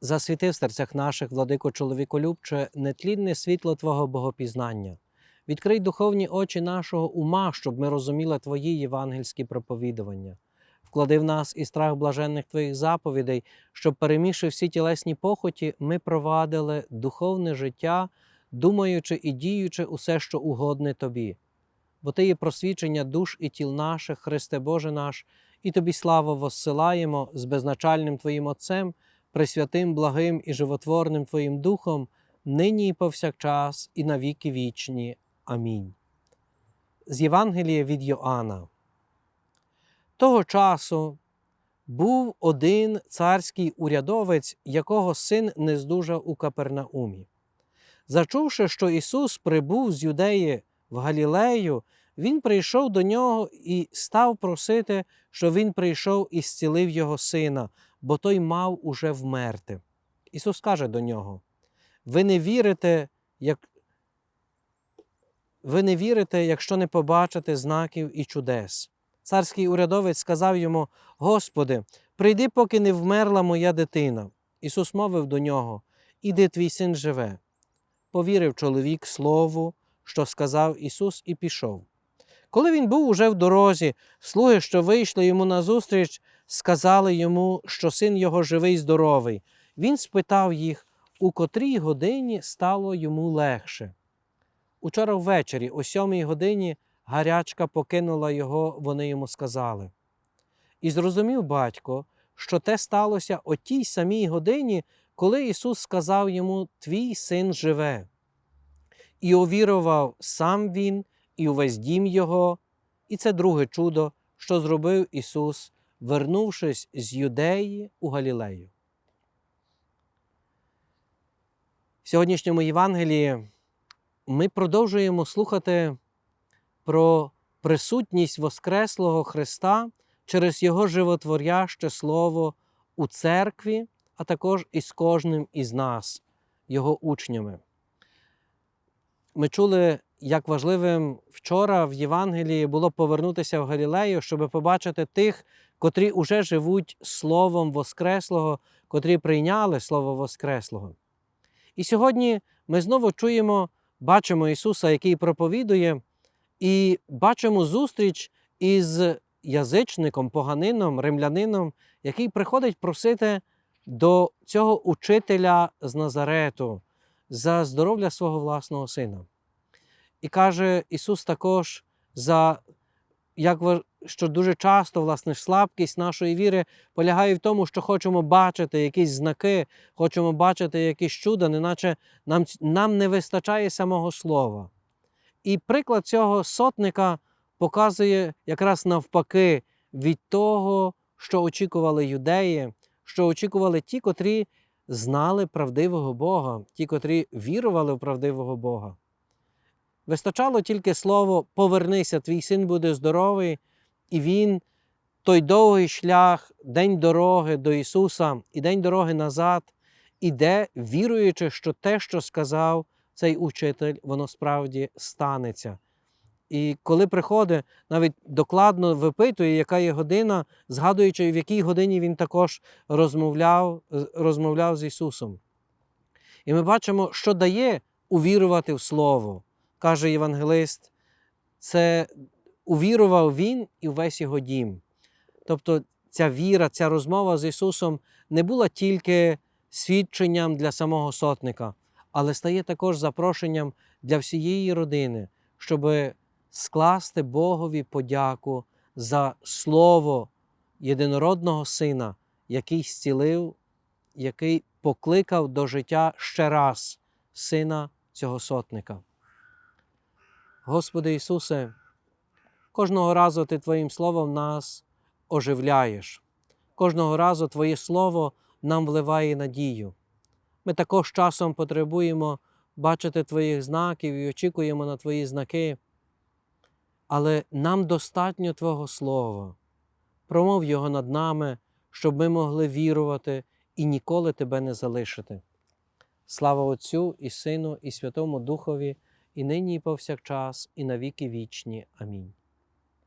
Засвіти в серцях наших, владико чоловіколюбче, нетлінне світло Твого богопізнання. Відкрий духовні очі нашого ума, щоб ми розуміли Твої євангельські проповідування. Вклади в нас і страх блаженних Твоїх заповідей, щоб, перемігши всі тілесні похоті, ми провадили духовне життя, думаючи і діючи усе, що угодне Тобі. Бо Ти є просвічення душ і тіл наших, Христе Боже наш, і Тобі славу воссилаємо з безначальним Твоїм Отцем, пресвятим, благим і животворним Твоїм Духом, нині і повсякчас, і на віки вічні. Амінь. З Євангелія від Йоанна. Того часу був один царський урядовець, якого син не здужав у Капернаумі. Зачувши, що Ісус прибув з Юдеї в Галілею, він прийшов до нього і став просити, що він прийшов і зцілив його сина, бо той мав уже вмерти. Ісус каже до нього: Ви не вірите, як ви не вірите, якщо не побачите знаків і чудес. Царський урядовець сказав йому: Господи, прийди, поки не вмерла моя дитина. Ісус мовив до нього: Іди, твій син живе. Повірив чоловік слову, що сказав Ісус, і пішов. Коли він був уже в дорозі, слуги, що вийшли йому назустріч, сказали йому, що син його живий і здоровий. Він спитав їх, у котрій годині стало йому легше. Учора ввечері, о сьомій годині, гарячка покинула його, вони йому сказали. І зрозумів батько, що те сталося о тій самій годині, коли Ісус сказав йому: Твій син живе. І увірував сам він, і увесь дім його, і це друге чудо, що зробив Ісус, вернувшись з Юдеї у Галілею. В сьогоднішньому Євангелії ми продовжуємо слухати про присутність Воскреслого Христа через Його животворяще Слово у церкві, а також із кожним із нас, Його учнями. Ми чули, як важливим вчора в Євангелії було повернутися в Галілею, щоб побачити тих, котрі уже живуть Словом Воскреслого, котрі прийняли Слово Воскреслого. І сьогодні ми знову чуємо, бачимо Ісуса, який проповідує, і бачимо зустріч із язичником, поганином, римлянином, який приходить просити до цього учителя з Назарету за здоров'я свого власного сина. І каже Ісус також, за, як, що дуже часто власне, слабкість нашої віри полягає в тому, що хочемо бачити якісь знаки, хочемо бачити якісь чуда, неначе нам, нам не вистачає самого слова. І приклад цього сотника показує якраз навпаки від того, що очікували юдеї, що очікували ті, котрі знали правдивого Бога, ті, котрі вірували в правдивого Бога. Вистачало тільки слово повернися, твій син буде здоровий, і він той довгий шлях, день дороги до Ісуса і день дороги назад іде, віруючи, що те, що сказав цей учитель, воно справді станеться. І коли приходить, навіть докладно випитує, яка є година, згадуючи, в якій годині він також розмовляв, розмовляв з Ісусом. І ми бачимо, що дає увірувати в Слово, каже євангелист, це увірував він і весь його дім. Тобто ця віра, ця розмова з Ісусом не була тільки свідченням для самого сотника, але стає також запрошенням для всієї родини, щоб скласти Богові подяку за Слово єдинородного Сина, який зцілив, який покликав до життя ще раз сина цього сотника. Господи Ісусе, кожного разу Ти Твоїм Словом нас оживляєш. Кожного разу Твоє Слово нам вливає надію. Ми також часом потребуємо бачити Твоїх знаків і очікуємо на Твої знаки. Але нам достатньо Твого Слова. Промов його над нами, щоб ми могли вірувати і ніколи Тебе не залишити. Слава Отцю і Сину, і Святому Духові, і нині, і повсякчас, і на віки вічні. Амінь.